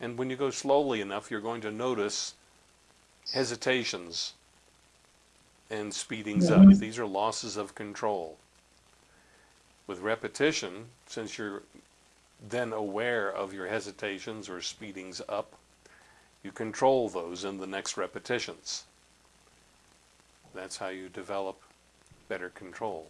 And when you go slowly enough, you're going to notice hesitations and speedings up. These are losses of control. With repetition, since you're then aware of your hesitations or speedings up, you control those in the next repetitions. That's how you develop better control.